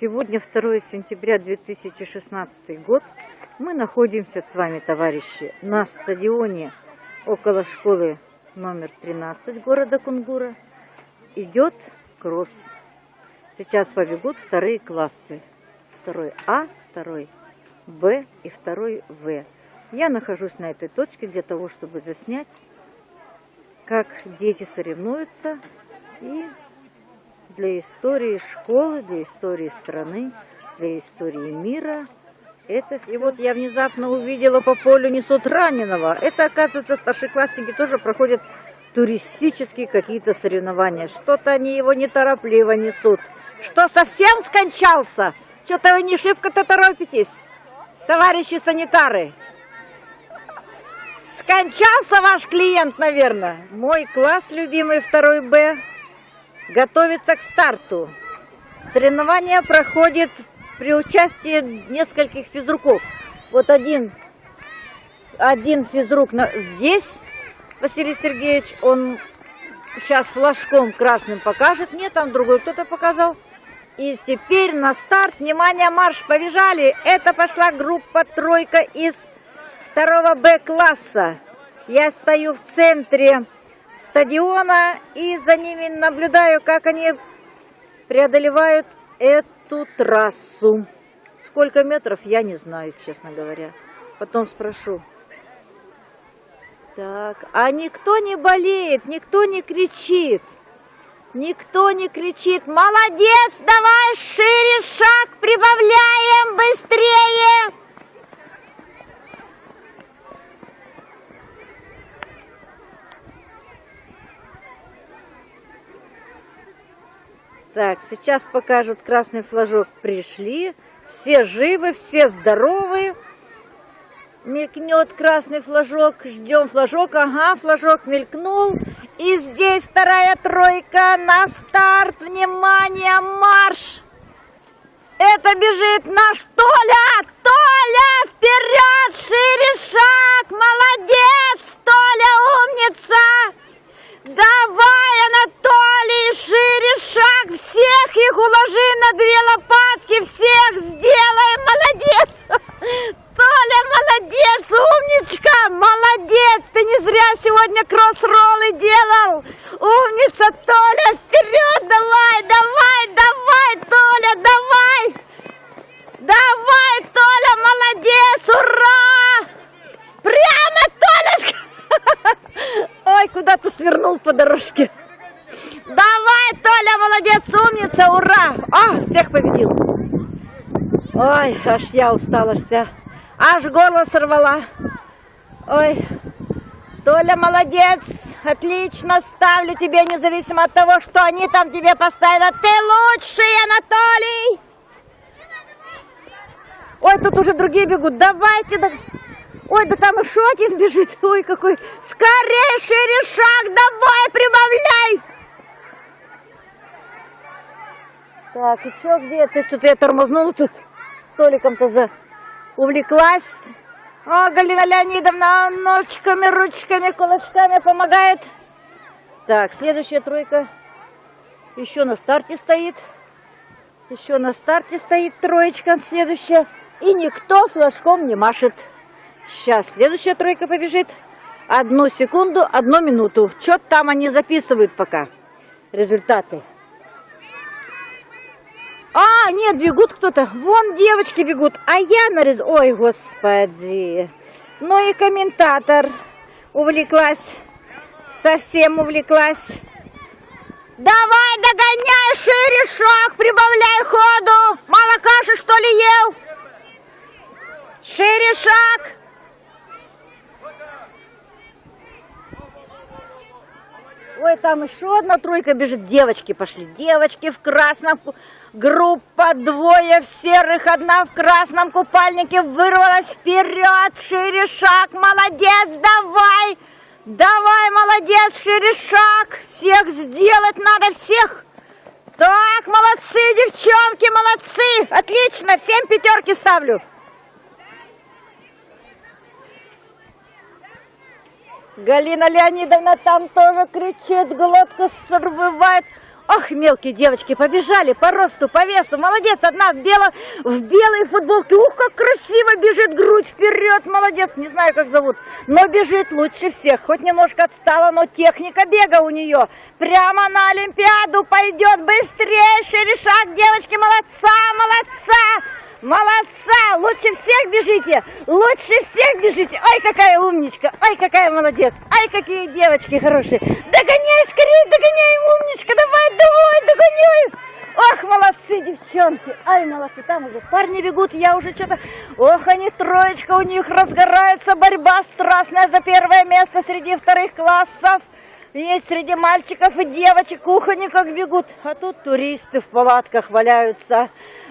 Сегодня 2 сентября 2016 год. Мы находимся с вами, товарищи, на стадионе около школы номер 13 города Кунгура. Идет кросс. Сейчас побегут вторые классы. Второй А, второй Б и второй В. Я нахожусь на этой точке для того, чтобы заснять, как дети соревнуются и для истории школы, для истории страны, для истории мира. Это все. И вот я внезапно увидела по полю несут раненого. Это, оказывается, старшеклассники тоже проходят туристические какие-то соревнования. Что-то они его неторопливо несут. Что, совсем скончался? Что-то вы не шибко-то торопитесь, товарищи санитары. Скончался ваш клиент, наверное. Мой класс любимый, второй Б, готовится к старту. Соревнования проходят при участии нескольких физруков. Вот один, один физрук на, здесь, Василий Сергеевич, он сейчас флажком красным покажет. Нет, там другой кто-то показал. И теперь на старт, внимание, марш, побежали. Это пошла группа тройка из второго Б-класса. Я стою в центре стадиона и за ними наблюдаю, как они преодолевают эту трассу. Сколько метров, я не знаю, честно говоря. Потом спрошу. Так, а никто не болеет, никто не кричит. Никто не кричит, молодец, давай шире шаг, прибавляем быстрее. Так, сейчас покажут красный флажок. Пришли, все живы, все здоровы. Мелькнет красный флажок, ждем флажок, ага, флажок мелькнул. И здесь вторая тройка на старт, внимание, марш! Это бежит наш Толя! Толя, вперед, шире шаг! Молодец, Толя, умница! Давай, Анатолий, шире шаг, всех их уложи на две лопатки, всех сделаем, молодец! Толя, молодец, умничка, молодец, ты не зря сегодня кросс-роллы делал. Умница, Толя, вперед, давай, давай, давай, Толя, давай! Давай, Толя, молодец, ура! Прямо, Толя! Ой, куда ты свернул по дорожке? Давай, Толя, молодец, умница, ура! А, всех победил. Ой, аж я устала вся. Аж горло сорвала. Ой, Толя, молодец, отлично, ставлю тебе, независимо от того, что они там тебе поставили. Ты лучший, Анатолий! Ой, тут уже другие бегут. Давайте, да... Ой, да там еще один бежит. Ой, какой. Скорее, шире шаг, давай, прибавляй. Так, и что, где? Что-то я тормознула тут. Столиком-то за... увлеклась. О, Галина Леонидовна ножками, ручками, кулачками помогает. Так, следующая тройка еще на старте стоит. Еще на старте стоит троечка следующая. И никто флажком не машет. Сейчас следующая тройка побежит. Одну секунду, одну минуту. Что там они записывают пока. Результаты. А, нет, бегут кто-то. Вон девочки бегут. А я нарез... Ой, господи. Ну и комментатор увлеклась. Совсем увлеклась. Давай, догоняй, шире шаг, прибавляй ходу. Мало каши, что ли, ел? Шире шаг. Ой, там еще одна тройка бежит. Девочки пошли. Девочки в красном. Группа двое в серых, одна в красном купальнике вырвалась вперед. Шире шаг. Молодец, давай. Давай, молодец, шире шаг. Всех сделать надо, всех. Так, молодцы, девчонки, молодцы. Отлично, всем пятерки ставлю. Галина Леонидовна там тоже кричит, глотку срывает. Ах, мелкие девочки побежали по росту, по весу. Молодец, одна в, бело, в белой футболке. Ух, как красиво бежит грудь вперед. Молодец, не знаю, как зовут. Но бежит лучше всех. Хоть немножко отстала, но техника бега у нее. Прямо на Олимпиаду пойдет. Быстрее, шире шаг, девочки. Молодца, молодца. Молодца! Лучше всех бежите! Лучше всех бежите! Ай, какая умничка! Ай, какая молодец! Ай, какие девочки хорошие! Догоняй скорее, догоняй, умничка! Давай, давай, догоняй! Ох, молодцы, девчонки! Ай, молодцы, там уже парни бегут, я уже что-то... Ох, они троечка, у них разгорается борьба страстная за первое место среди вторых классов. Есть среди мальчиков и девочек, ух, они как бегут. А тут туристы в палатках валяются.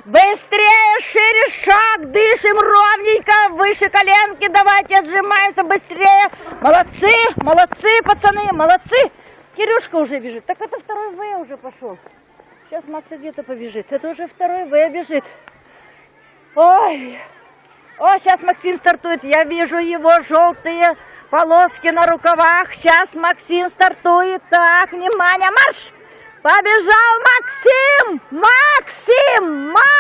Быстрее, шире шаг, дышим ровненько, выше коленки, давайте отжимаемся быстрее. Молодцы, молодцы, пацаны, молодцы. Кирюшка уже бежит. Так это второй В уже пошел. Сейчас Макс где-то побежит. Это уже второй В бежит. Ой. О, сейчас Максим стартует. Я вижу его желтые полоски на рукавах. Сейчас Максим стартует. Так, внимание, марш! Побежал Максим! Максим! Максим!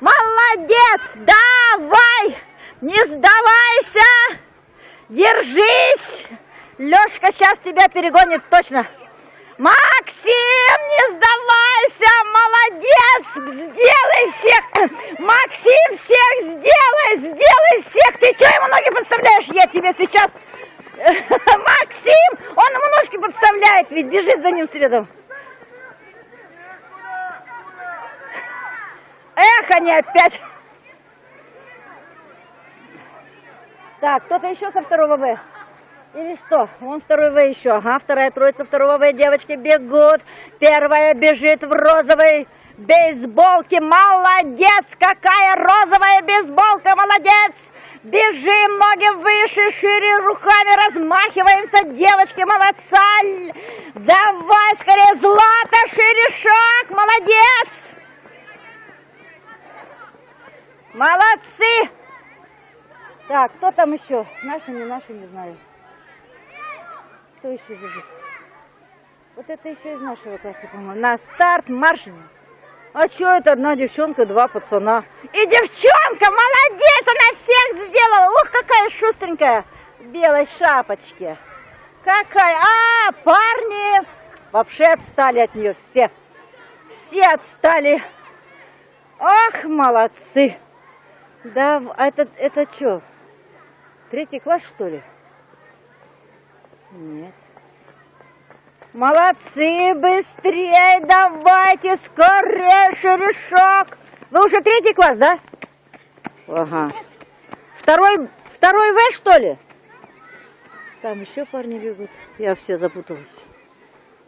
Молодец! Давай! Не сдавайся! Держись! Лешка сейчас тебя перегонит точно. Максим, не сдавайся! Молодец! Сделай всех! Максим, всех сделай! Сделай всех! Ты что ему ноги подставляешь? Я тебе сейчас... Максим! Он ему ножки подставляет, ведь бежит за ним следом. Эх, они опять. Так, кто-то еще со второго В? Или что? Вон второй В еще. Ага, вторая троица второго В. Девочки бегут. Первая бежит в розовой бейсболке. Молодец! Какая розовая бейсболка! Молодец! Бежим, ноги выше, шире, руками размахиваемся. Девочки, молодца! Давай скорее, Злата, шире шаг! Молодец! Молодцы! Так, кто там еще? Наши, не наши, не знаю. Кто еще бежит? Вот это еще из нашего класса, по-моему. На старт, марш! А что это одна девчонка, два пацана? И девчонка, молодец, она всех сделала. Ух, какая шустренькая в белой шапочке. Какая, а, парни вообще отстали от нее все. Все отстали. Ах, молодцы. Да, а это, это что? Третий класс, что ли? Нет. Молодцы, быстрее, давайте, скорее, шеришок. Вы уже третий класс, да? Ага. Второй, второй В, что ли? Там еще парни бегут. Я все запуталась.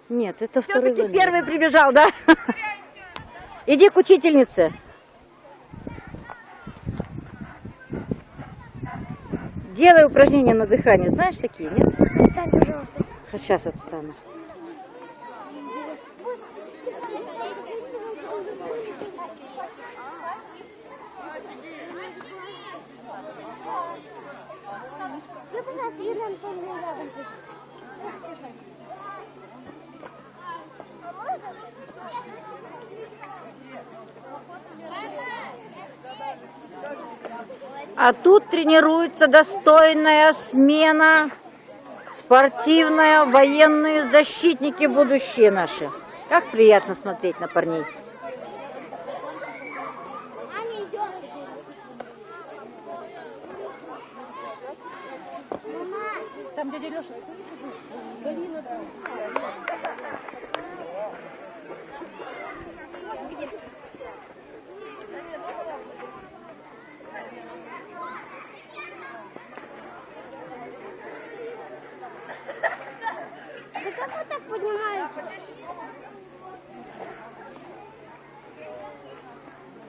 Нет, это второй В. первый прибежал, да? Иди к учительнице. Делай упражнения на дыхание. Знаешь такие, нет? Отстань, пожалуйста. Сейчас отстану. Я, Юрий Антонович, рядом. А тут тренируется достойная смена, спортивная, военные защитники будущие наши. Как приятно смотреть на парней. Там дядя Леша. ты как вы так поднимаетесь?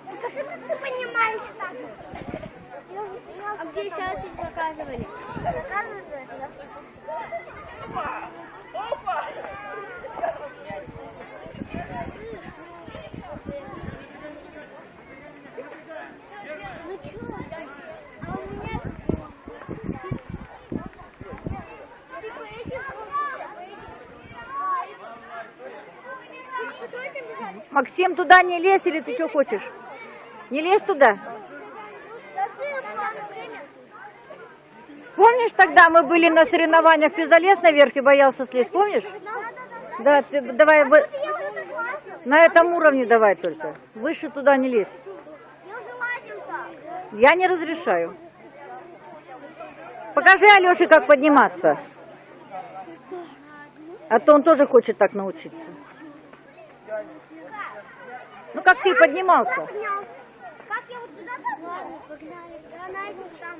Покажи, как ты поднимаешься так. А где Ну чё? А у меня... Ты поедешь? Максим, туда не лезь или ты что хочешь? Не лезь туда. Да ты. Помнишь, тогда мы были на соревнованиях, ты залез наверх и боялся слезть, помнишь? Да, ты давай согласна. на этом уровне давай только. Выше туда не лезь. Я не разрешаю. Покажи Алёше, как подниматься. А то он тоже хочет так научиться. Ну, как ты поднимался? Поднялся. Как я вот сюда попал? Погнали. Да, на этих там.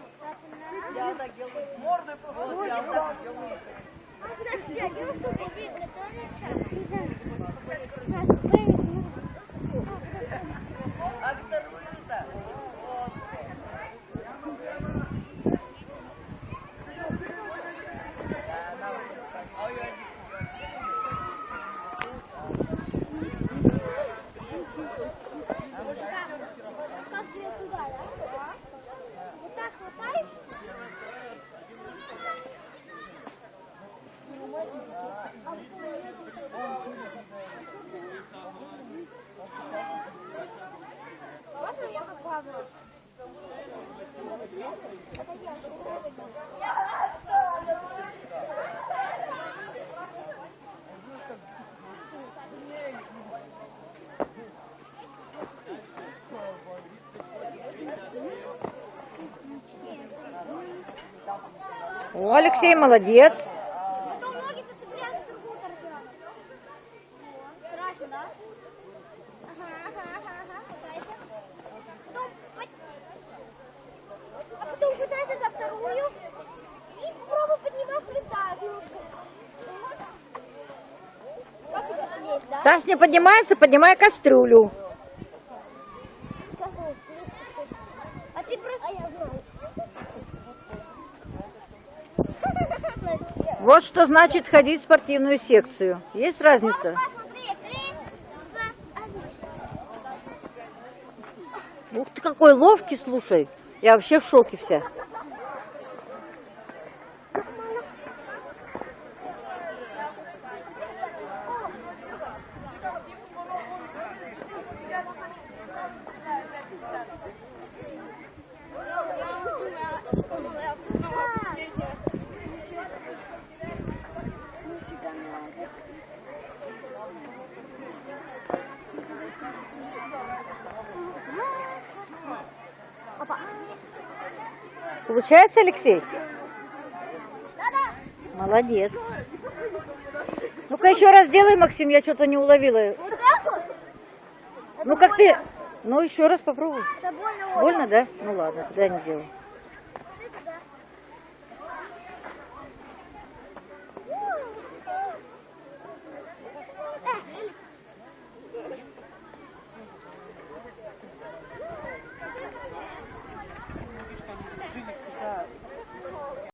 Я так делаю. Мордой просто. Я так делаю. Подожди, а где вы что видно? Не знаю. Наш тренинг. Как тебе туда, да? Вот так хватаешь? Можно я попробую? О, Алексей молодец. Потом ноги зацепляют в другую сторону. Страшно, да? Ага, ага, ага, ага. Пытайся. Потом под- А потом пытайся за вторую. И попробуй поднимать лица. Как тебе слезть, да? Тась не поднимается, поднимай кастрюлю. А ты просто... А. Вот что значит ходить в спортивную секцию. Есть разница? Ух ты, какой ловкий, слушай. Я вообще в шоке вся. Получается, Алексей? Молодец. Ну-ка еще раз сделай, Максим, я что-то не уловила. Ну как ты? Ну еще раз попробуй. Очень. Больно, да? Ну ладно, тогда не делай.